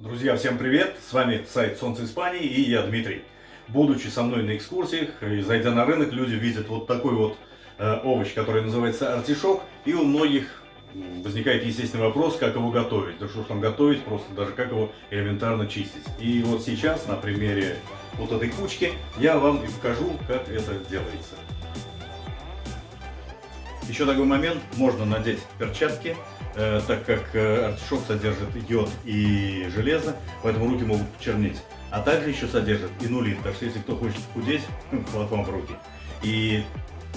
Друзья, всем привет! С вами сайт Солнце Испании и я Дмитрий. Будучи со мной на экскурсиях и зайдя на рынок, люди видят вот такой вот э, овощ, который называется артишок. И у многих возникает естественный вопрос, как его готовить. Да что ж там готовить, просто даже как его элементарно чистить. И вот сейчас на примере вот этой кучки я вам и покажу, как это делается. Еще такой момент, можно надеть перчатки, так как э, артишок содержит йод и железо, поэтому руки могут почернеть. А также еще содержит инулин, так что если кто хочет худеть, вот вам в руки. И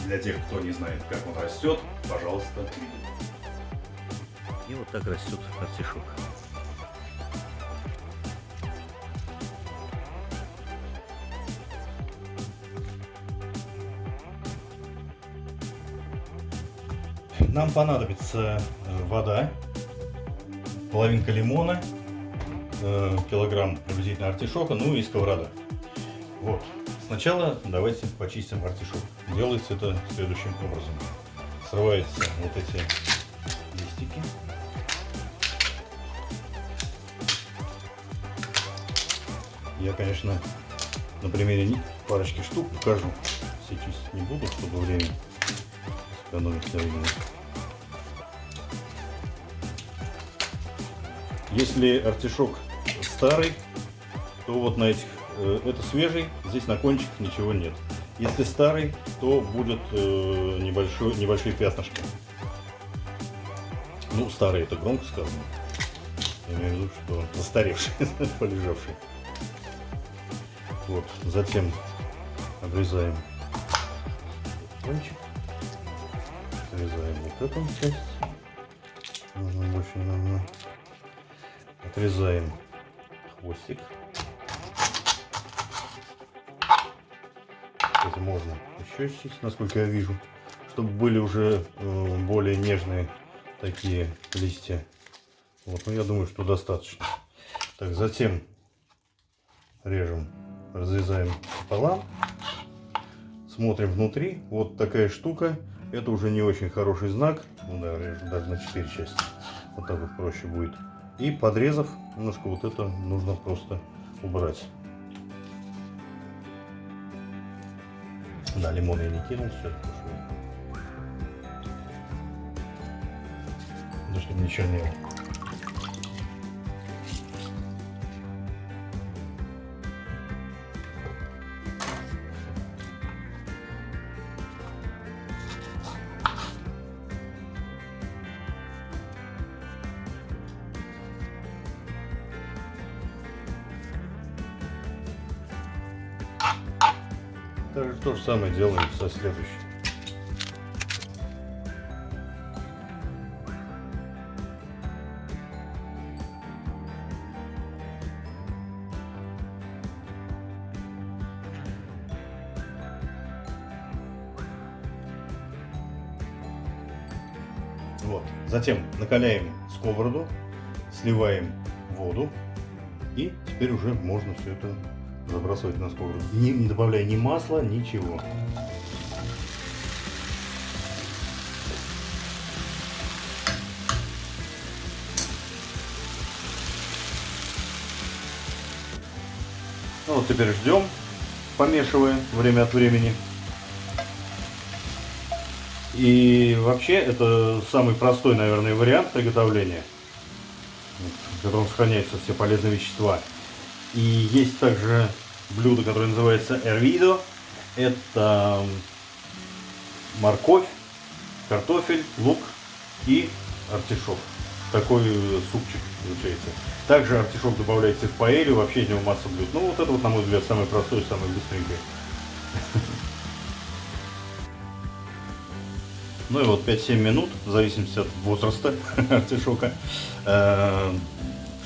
для тех, кто не знает, как он растет, пожалуйста, И вот так растет артишок. Нам понадобится э, вода, половинка лимона, э, килограмм приблизительно артишока, ну и сковорода. Вот. Сначала давайте почистим артишок. Делается это следующим образом. Срываются вот эти листики. Я, конечно, на примере парочки штук покажу. Все чистить не буду, чтобы время сэкономить времени. Если артишок старый, то вот на этих, э, это свежий, здесь на кончиках ничего нет. Если старый, то будет э, небольшой, небольшие пятнышки. Ну, старый это громко сказано. Я имею в виду, что застаревший, полежавший. Вот, затем обрезаем кончик. Отрезаем вот эту часть. Нужно больше не. Отрезаем хвостик. Кстати, можно еще чистить, насколько я вижу, чтобы были уже э, более нежные такие листья. Вот, ну я думаю, что достаточно. Так, затем режем, разрезаем пополам, смотрим внутри. Вот такая штука. Это уже не очень хороший знак. Ну да, режем даже на 4 части. Вот так вот проще будет. И подрезав, немножко вот это нужно просто убрать. Да, лимон я не кинул сейчас, да, чтобы не чернело. Также то же самое делаем со следующим. Вот. Затем накаляем сковороду, сливаем воду и теперь уже можно все это забрасывать на сковороду, не, не добавляя ни масла, ничего. Ну вот теперь ждем, помешивая время от времени. И вообще это самый простой, наверное, вариант приготовления, в котором сохраняются все полезные вещества. И есть также блюдо, которое называется эрвидо. Это морковь, картофель, лук и артишок. Такой супчик получается. Также артишок добавляется в паэлью, вообще из него масса блюд. Ну вот это вот, на мой взгляд, самое простое, самое быстренькое. Ну и вот 5-7 минут, в зависимости от возраста артишока. Э,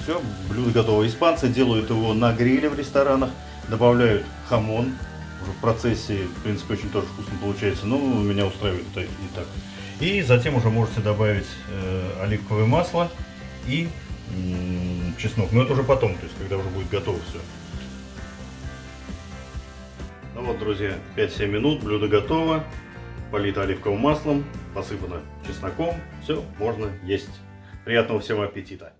Все, блюдо готово. Испанцы делают его на гриле в ресторанах, добавляют хамон. Уже в процессе, в принципе, очень тоже вкусно получается, но меня устраивает это и так. И затем уже можете добавить э, оливковое масло и м, чеснок. Но это уже потом, то есть когда уже будет готово все. Ну вот, друзья, 5-7 минут, блюдо готово. Полито оливковым маслом, посыпано чесноком. Все, можно есть. Приятного всем аппетита!